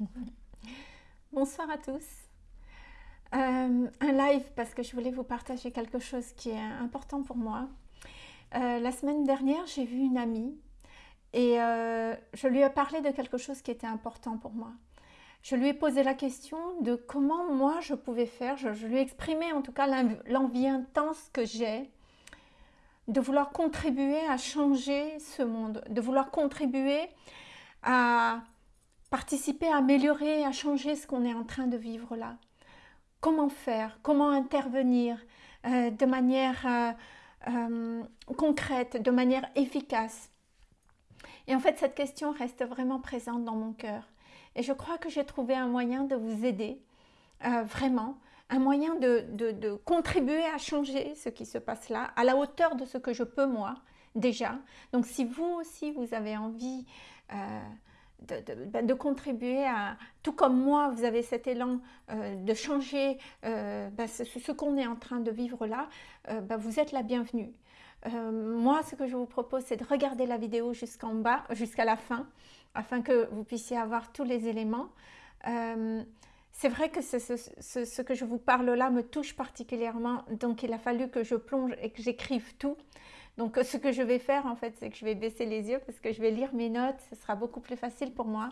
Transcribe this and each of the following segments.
Bonsoir à tous. Euh, un live parce que je voulais vous partager quelque chose qui est important pour moi. Euh, la semaine dernière, j'ai vu une amie et euh, je lui ai parlé de quelque chose qui était important pour moi. Je lui ai posé la question de comment moi je pouvais faire. Je, je lui ai exprimé en tout cas l'envie intense que j'ai de vouloir contribuer à changer ce monde, de vouloir contribuer à participer à améliorer, à changer ce qu'on est en train de vivre là. Comment faire? Comment intervenir euh, de manière euh, euh, concrète, de manière efficace? Et en fait, cette question reste vraiment présente dans mon cœur. Et je crois que j'ai trouvé un moyen de vous aider, vraiment, un moyen de, de, contribuer à changer ce qui se passe là, à la hauteur de ce que je peux moi, déjà. Donc si vous aussi, vous avez envie de, contribuer à, tout comme moi, vous avez cet élan euh, de changer euh, ben, ce, qu'on est en train de vivre là, euh, ben, vous êtes la bienvenue. moi, ce que je vous propose, c'est de regarder la vidéo jusqu'en bas, jusqu'à la fin, afin que vous puissiez avoir tous les éléments. c'est vrai que ce, que je vous parle là me touche particulièrement, donc il a fallu que je plonge et que j'écrive tout. Donc ce que je vais faire en fait, c'est que je vais baisser les yeux parce que je vais lire mes notes, ce sera beaucoup plus facile pour moi.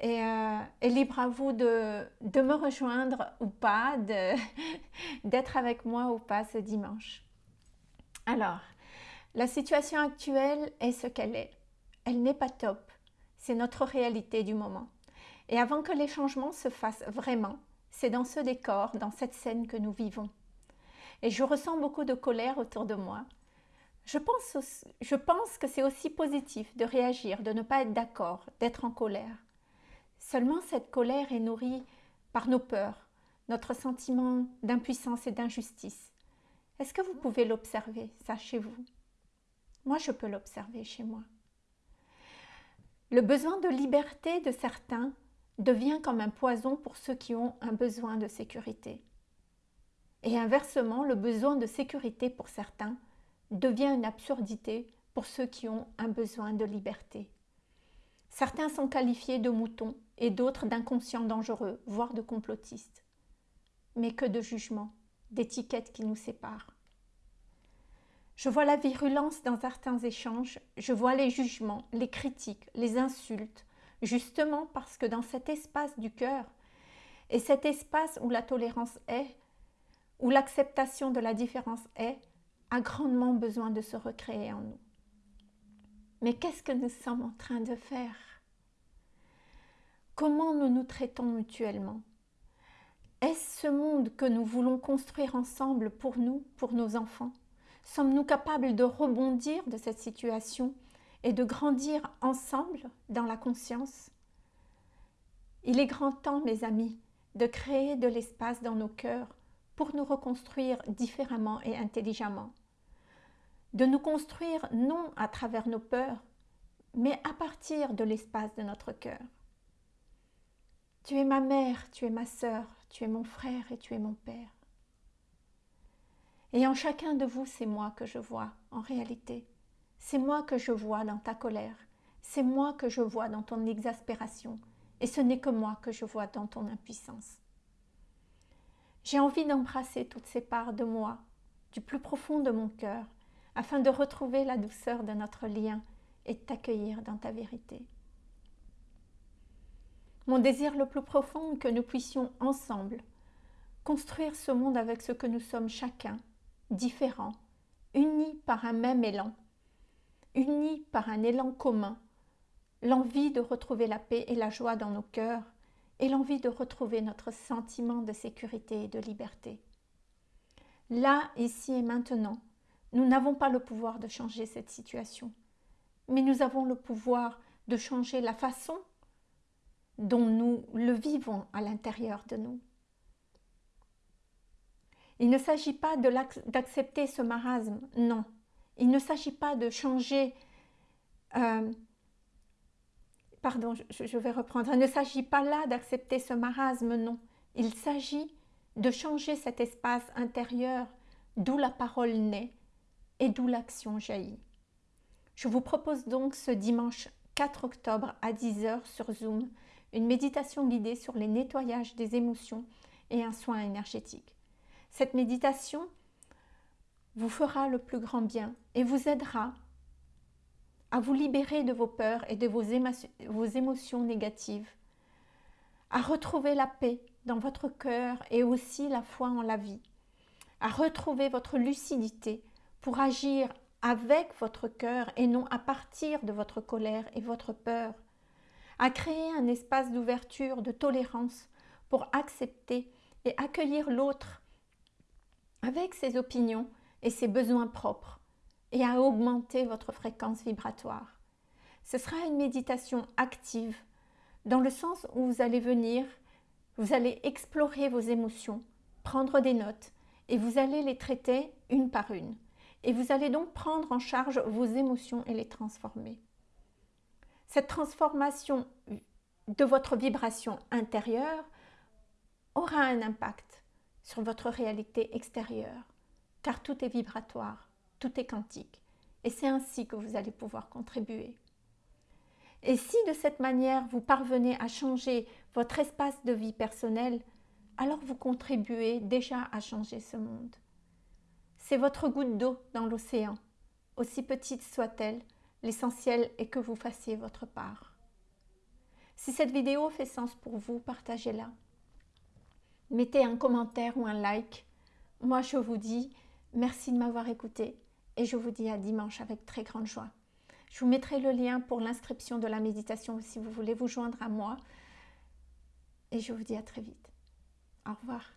Et, euh, libre à vous de, de, me rejoindre ou pas, d'être avec moi ou pas ce dimanche. Alors, la situation actuelle est ce qu'elle est. Elle n'est pas top. C'est notre réalité du moment. Et avant que les changements se fassent vraiment, c'est dans ce décor, dans cette scène que nous vivons. Et je ressens beaucoup de colère autour de moi, je pense, pense que c'est aussi positif de réagir, de ne pas être d'accord, d'être en colère. Seulement cette colère est nourrie par nos peurs, notre sentiment d'impuissance et d'injustice. Est-ce que vous pouvez l'observer, ça, chez vous? Moi, je peux l'observer chez moi. Le besoin de liberté de certains devient comme un poison pour ceux qui ont un besoin de sécurité. Et inversement, le besoin de sécurité pour certains devient une absurdité pour ceux qui ont un besoin de liberté. Certains sont qualifiés de moutons et d'autres d'inconscients dangereux, voire de complotistes. Mais que de jugements, d'étiquettes qui nous séparent. Je vois la virulence dans certains échanges, je vois les jugements, les critiques, les insultes, justement parce que dans cet espace du cœur, et cet espace où la tolérance est, où l'acceptation de la différence est, a grandement besoin de se recréer en nous. Mais qu'est-ce que nous sommes en train de faire? Comment nous nous traitons mutuellement? Est-ce ce monde que nous voulons construire ensemble pour nous, pour nos enfants? Sommes-nous capables de rebondir de cette situation et de grandir ensemble dans la conscience? Il est grand temps, mes amis, de créer de l'espace dans nos cœurs pour nous reconstruire différemment et intelligemment de nous construire non à travers nos peurs, mais à partir de l'espace de notre cœur. Tu es ma mère, tu es ma sœur, tu es mon frère et tu es mon père. Et en chacun de vous, c'est moi que je vois en réalité. C'est moi que je vois dans ta colère. C'est moi que je vois dans ton exaspération. Et ce n'est que moi que je vois dans ton impuissance. J'ai envie d'embrasser toutes ces parts de moi, du plus profond de mon cœur, afin de retrouver la douceur de notre lien et t'accueillir dans ta vérité. Mon désir le plus profond est que nous puissions ensemble construire ce monde avec ce que nous sommes chacun, différents, unis par un même élan, unis par un élan commun, l'envie de retrouver la paix et la joie dans nos cœurs et l'envie de retrouver notre sentiment de sécurité et de liberté. Là, ici et maintenant, nous n'avons pas le pouvoir de changer cette situation, mais nous avons le pouvoir de changer la façon dont nous le vivons à l'intérieur de nous. Il ne s'agit pas d'accepter ce marasme, non. Il ne s'agit pas de changer... Euh, pardon, je, je vais reprendre. Il ne s'agit pas là d'accepter ce marasme, non. Il s'agit de changer cet espace intérieur d'où la parole naît, et d'où l'action jaillit. Je vous propose donc ce dimanche 4 octobre à 10h sur Zoom une méditation guidée sur les nettoyages des émotions et un soin énergétique. Cette méditation vous fera le plus grand bien et vous aidera à vous libérer de vos peurs et de vos, émotions négatives, à retrouver la paix dans votre cœur et aussi la foi en la vie, à retrouver votre lucidité pour agir avec votre cœur et non à partir de votre colère et votre peur, à créer un espace d'ouverture, de tolérance pour accepter et accueillir l'autre avec ses opinions et ses besoins propres et à augmenter votre fréquence vibratoire. Ce sera une méditation active dans le sens où vous allez venir, vous allez explorer vos émotions, prendre des notes et vous allez les traiter une par une. Et vous allez donc prendre en charge vos émotions et les transformer. Cette transformation de votre vibration intérieure aura un impact sur votre réalité extérieure, car tout est vibratoire, tout est quantique, et c'est ainsi que vous allez pouvoir contribuer. Et si de cette manière vous parvenez à changer votre espace de vie personnel, alors vous contribuez déjà à changer ce monde. C'est votre goutte d'eau dans l'océan, aussi petite soit-elle, l'essentiel est que vous fassiez votre part. Si cette vidéo fait sens pour vous, partagez-la. Mettez un commentaire ou un like. Moi, je vous dis merci de m'avoir écouté et je vous dis à dimanche avec très grande joie. Je vous mettrai le lien pour l'inscription de la méditation si vous voulez vous joindre à moi. Et je vous dis à très vite. Au revoir.